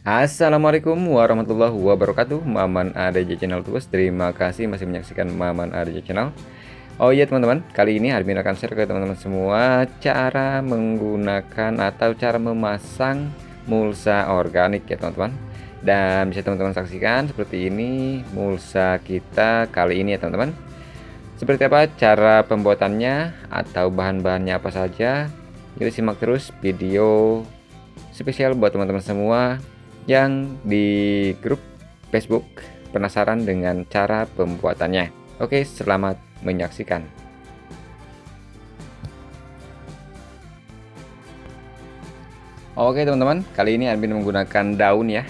Assalamualaikum warahmatullahi wabarakatuh. Maman ADJ Channel Tugas Terima kasih masih menyaksikan Maman ADJ Channel. Oh iya teman-teman Kali ini admin akan share ke teman-teman semua Cara menggunakan atau cara memasang mulsa organik ya teman-teman. Dan bisa teman-teman saksikan seperti ini Mulsa kita kali ini ya teman-teman. Seperti apa cara pembuatannya Atau bahan-bahannya apa saja? Yuk simak terus video spesial buat teman-teman semua yang di grup Facebook penasaran dengan cara pembuatannya. Oke, selamat menyaksikan. Oke teman-teman, kali ini admin menggunakan daun ya,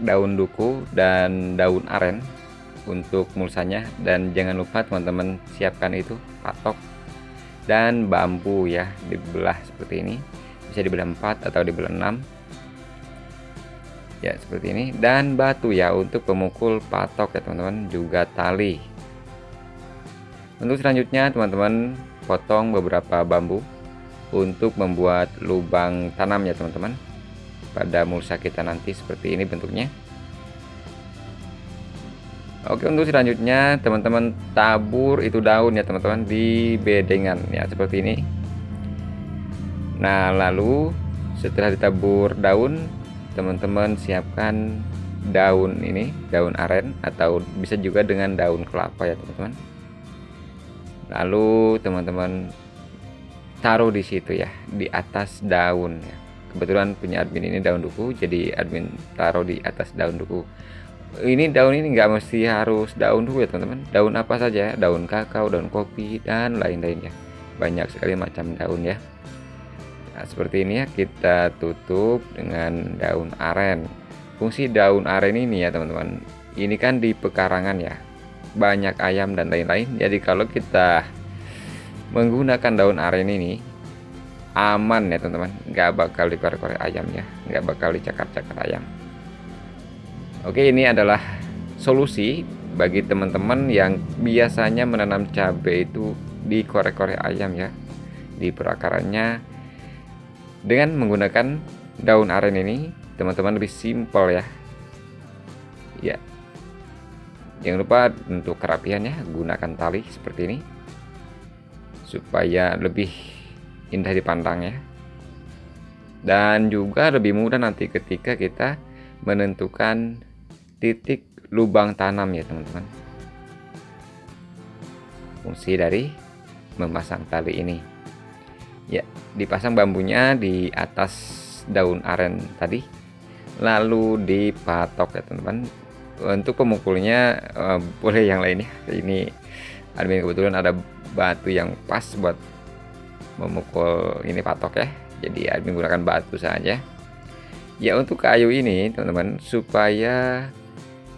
daun duku dan daun aren untuk mulsanya dan jangan lupa teman-teman siapkan itu patok dan bambu ya dibelah seperti ini bisa dibelah 4 atau dibelah 6 ya seperti ini. Dan batu ya untuk pemukul patok ya teman-teman. Juga tali. Untuk selanjutnya teman-teman potong beberapa bambu untuk membuat lubang tanam ya teman-teman. Pada mulsa kita nanti seperti ini bentuknya. Oke untuk selanjutnya teman-teman tabur itu daun ya teman-teman di bedengan ya seperti ini. Nah lalu setelah ditabur daun teman-teman siapkan daun ini daun aren atau bisa juga dengan daun kelapa ya teman-teman. Lalu teman-teman taruh di situ ya di atas daun ya. Kebetulan punya admin ini daun duku jadi admin taruh di atas daun duku. Ini daun ini enggak mesti harus daun duku ya teman-teman. Daun apa saja daun kakao daun kopi dan lain-lainnya. Banyak sekali macam daun ya Nah, seperti ini ya kita tutup dengan daun aren. Fungsi daun aren ini ya teman-teman. Ini kan di pekarangan ya. Banyak ayam dan lain-lain. Jadi kalau kita menggunakan daun aren ini aman ya teman-teman. Nggak bakal dikorek-korek ayam ya. Nggak bakal dicakar-cakar ayam. Oke ini adalah solusi bagi teman-teman yang biasanya menanam cabai itu dikorek-korek ayam ya. Di perakarannya dengan menggunakan daun aren ini teman-teman lebih simpel ya. Ya. Jangan lupa untuk kerapiannya gunakan tali seperti ini. Supaya lebih indah dipandang ya. Dan juga lebih mudah nanti ketika kita menentukan titik lubang tanam ya teman-teman. Fungsi dari memasang tali ini ya dipasang bambunya di atas daun aren tadi lalu dipatok ya teman-teman. Untuk pemukulnya uh, boleh yang lainnya. Ini admin kebetulan ada batu yang pas buat memukul ini patok ya. Jadi admin gunakan batu saja. Ya untuk kayu ini teman-teman supaya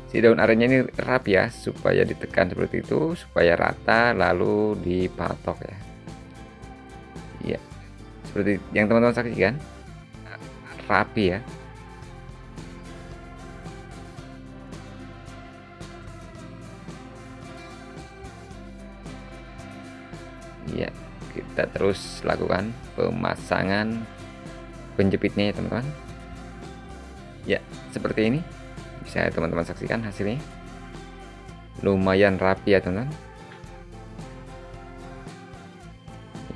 si daun arennya ini rapi ya supaya ditekan seperti itu supaya rata lalu dipatok ya ya seperti yang teman-teman saksikan rapi ya. Ya kita terus lakukan pemasangan penjepitnya ya teman-teman. Ya seperti ini. Bisa teman-teman saksikan hasilnya. Lumayan rapi ya teman-teman.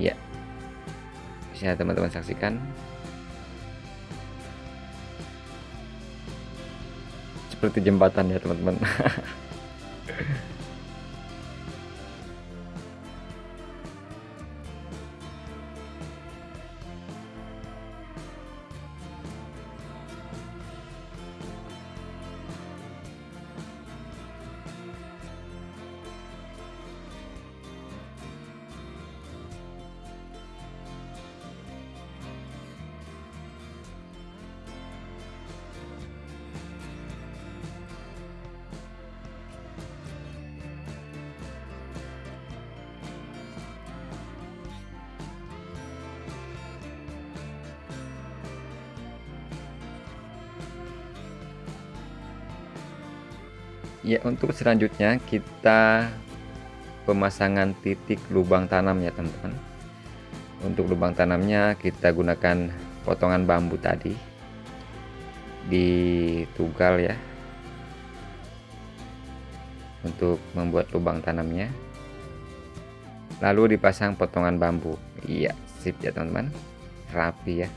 Ya bisa teman-teman saksikan. Seperti jembatan ya teman-teman ya untuk selanjutnya kita pemasangan titik lubang tanam ya teman-teman. Untuk lubang tanamnya kita gunakan potongan bambu tadi ditugal ya. Untuk membuat lubang tanamnya. Lalu dipasang potongan bambu. Iya sip ya teman-teman. Rapi ya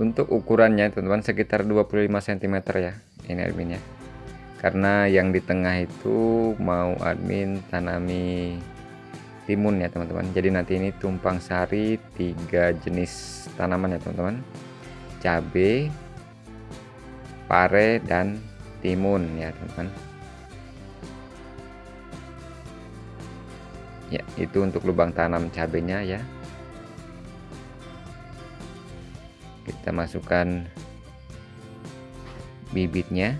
untuk ukurannya teman-teman sekitar 25 cm ya ini adminnya. Karena yang di tengah itu mau admin tanami timun ya teman-teman. Jadi nanti ini tumpang sari tiga jenis tanaman ya teman-teman. Cabe pare dan timun ya teman-teman. Ya itu untuk lubang tanam cabenya ya kita masukkan bibitnya.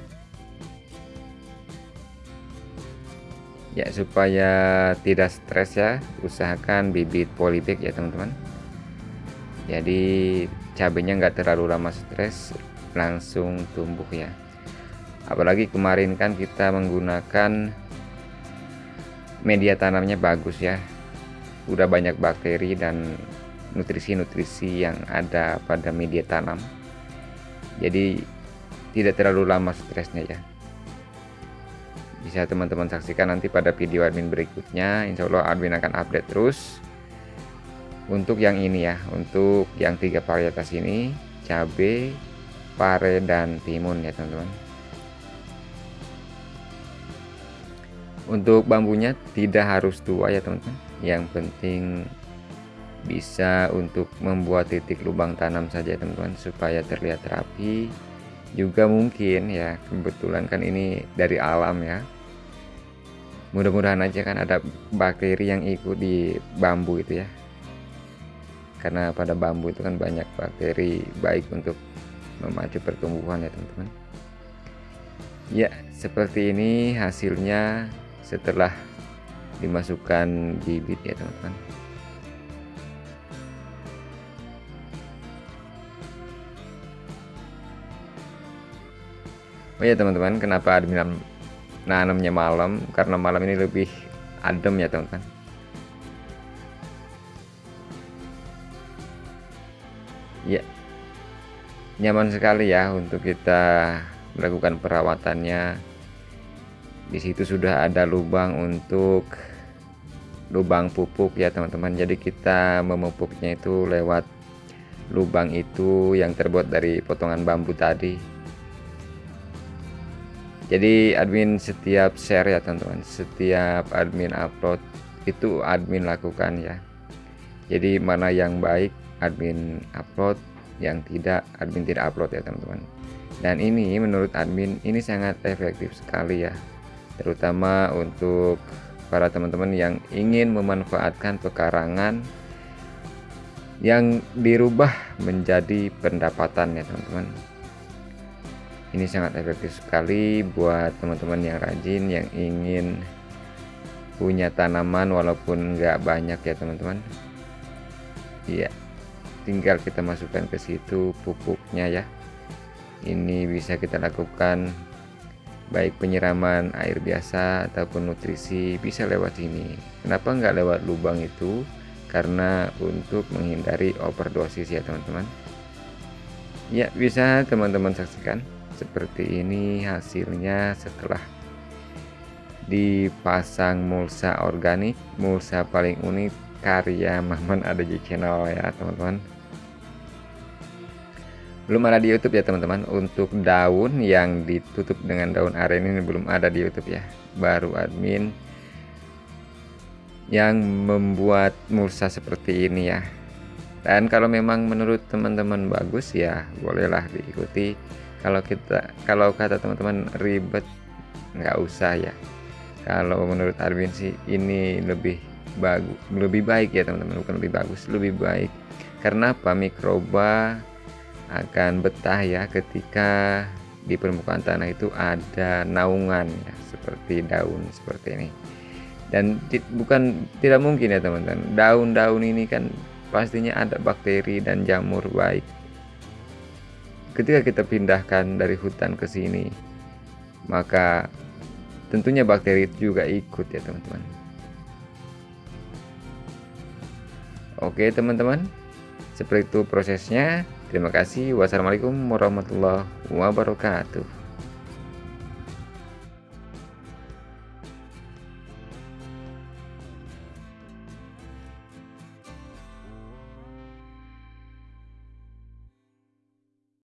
Ya supaya tidak stres ya usahakan bibit polybag ya teman-teman. Jadi cabenya nggak terlalu lama stres langsung tumbuh ya. Apalagi kemarin kan kita menggunakan media tanamnya bagus ya. Udah banyak bakteri dan nutrisi-nutrisi yang ada pada media tanam. Jadi tidak terlalu lama stresnya ya. Bisa teman-teman saksikan nanti pada video admin berikutnya. Insya Allah admin akan update terus. Untuk yang ini ya untuk yang tiga varietas ini cabe pare dan timun ya teman-teman. Untuk bambunya tidak harus tua ya teman-teman. Yang penting bisa untuk membuat titik lubang tanam saja teman-teman supaya terlihat rapi. Juga mungkin ya kebetulan kan ini dari alam ya. Mudah-mudahan aja kan ada bakteri yang ikut di bambu itu ya. Karena pada bambu itu kan banyak bakteri baik untuk memacu pertumbuhan ya teman-teman. Ya seperti ini hasilnya setelah dimasukkan bibit ya teman-teman Oh ya teman-teman, kenapa admin nanamnya malam? Karena malam ini lebih adem ya teman-teman. Ya, nyaman sekali ya untuk kita melakukan perawatannya. Di situ sudah ada lubang untuk lubang pupuk ya teman-teman. Jadi kita memupuknya itu lewat lubang itu yang terbuat dari potongan bambu tadi jadi admin setiap share ya teman-teman. Setiap admin upload itu admin lakukan ya. Jadi mana yang baik admin upload. Yang tidak admin tidak upload ya teman-teman. Dan ini menurut admin ini sangat efektif sekali ya. Terutama untuk para teman-teman yang ingin memanfaatkan pekarangan yang dirubah menjadi pendapatan ya teman-teman ini sangat efektif sekali buat teman-teman yang rajin yang ingin punya tanaman walaupun nggak banyak ya teman-teman. Iya tinggal kita masukkan ke situ pupuknya ya. Ini bisa kita lakukan baik penyiraman air biasa ataupun nutrisi bisa lewat sini. Kenapa nggak lewat lubang itu? Karena untuk menghindari overdosis ya teman-teman. Ya bisa teman-teman saksikan seperti ini hasilnya setelah dipasang mulsa organik mulsa paling unik karya Mahman ada di channel ya teman-teman. Belum ada di YouTube ya teman-teman. Untuk daun yang ditutup dengan daun aren ini belum ada di YouTube ya. Baru admin yang membuat mulsa seperti ini ya. Dan kalau memang menurut teman-teman bagus ya bolehlah diikuti kalau kita kalau kata teman-teman ribet nggak usah ya. Kalau menurut Arvin sih ini lebih bagus lebih baik ya teman-teman. Bukan lebih bagus lebih baik. Karena apa? Mikroba akan betah ya ketika di permukaan tanah itu ada naungan ya seperti daun seperti ini. Dan bukan tidak mungkin ya teman-teman. Daun-daun ini kan pastinya ada bakteri dan jamur baik ketika kita pindahkan dari hutan ke sini maka tentunya bakteri itu juga ikut ya teman-teman. Oke teman-teman. Seperti itu prosesnya. Terima kasih. Wassalamualaikum warahmatullahi wabarakatuh